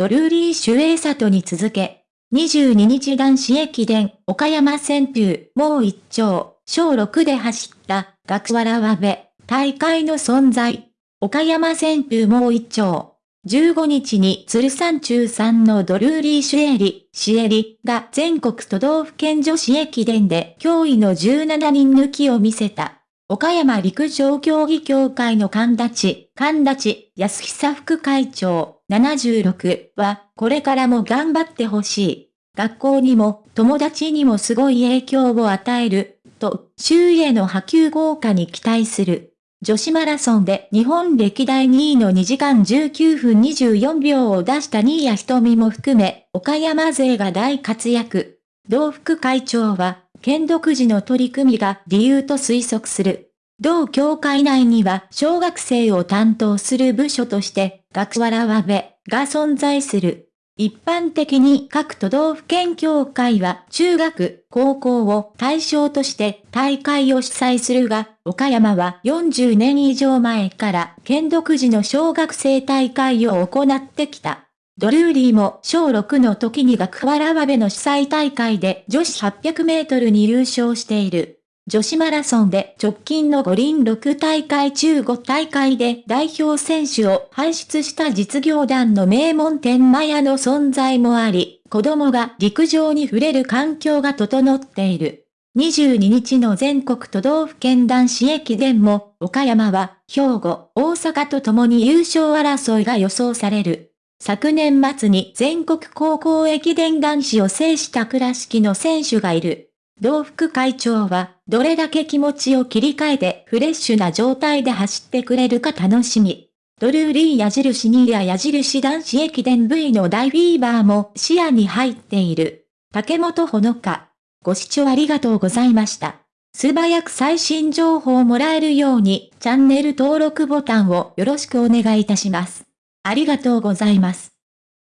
ドルーリー・シュエイサトに続け、22日男子駅伝、岡山旋風、もう一丁、小6で走った、学原和部、大会の存在。岡山旋風もう一丁。15日に鶴山中3のドルーリー・シュエリ、シエリが全国都道府県女子駅伝で驚異の17人抜きを見せた。岡山陸上競技協会の神立、神立安久副会長76は、これからも頑張ってほしい。学校にも友達にもすごい影響を与える、と周囲への波及豪華に期待する。女子マラソンで日本歴代2位の2時間19分24秒を出した新谷瞳も含め、岡山勢が大活躍。同副会長は、県独自の取り組みが理由と推測する。同協会内には小学生を担当する部署として、学原和部が存在する。一般的に各都道府県協会は中学、高校を対象として大会を主催するが、岡山は40年以上前から県独自の小学生大会を行ってきた。ドルーリーも小6の時に学原和部の主催大会で女子800メートルに優勝している。女子マラソンで直近の五輪6大会中5大会で代表選手を輩出した実業団の名門天満屋の存在もあり、子供が陸上に触れる環境が整っている。22日の全国都道府県男子駅伝も、岡山は兵庫、大阪と共に優勝争いが予想される。昨年末に全国高校駅伝男子を制した倉敷の選手がいる。同副会長は、どれだけ気持ちを切り替えてフレッシュな状態で走ってくれるか楽しみ。ドルーリー矢印2や矢印男子駅伝 V の大フィーバーも視野に入っている。竹本ほのか。ご視聴ありがとうございました。素早く最新情報をもらえるように、チャンネル登録ボタンをよろしくお願いいたします。ありがとうございます。